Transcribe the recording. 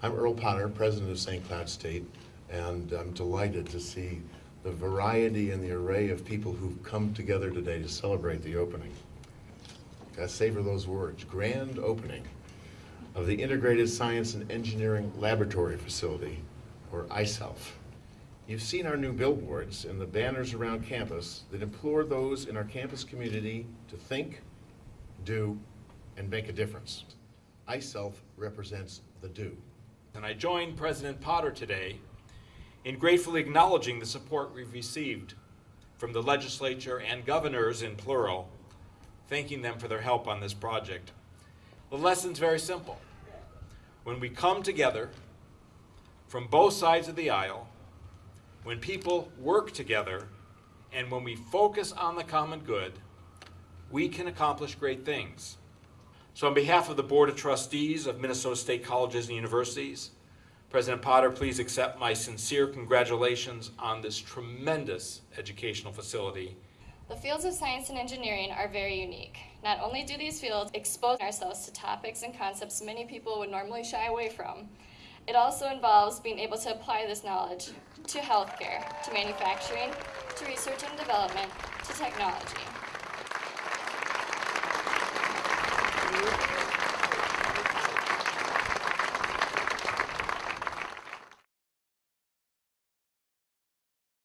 I'm Earl Potter, president of St. Cloud State, and I'm delighted to see the variety and the array of people who've come together today to celebrate the opening. Gotta savor those words, grand opening of the Integrated Science and Engineering Laboratory Facility, or ISELF. You've seen our new billboards and the banners around campus that implore those in our campus community to think, do, and make a difference. ISELF represents the do. And I join President Potter today in gratefully acknowledging the support we've received from the legislature and governors in plural, thanking them for their help on this project. The lesson's very simple. When we come together from both sides of the aisle, when people work together, and when we focus on the common good, we can accomplish great things. So on behalf of the Board of Trustees of Minnesota State Colleges and Universities, President Potter, please accept my sincere congratulations on this tremendous educational facility. The fields of science and engineering are very unique. Not only do these fields expose ourselves to topics and concepts many people would normally shy away from, it also involves being able to apply this knowledge to healthcare, to manufacturing, to research and development, to technology.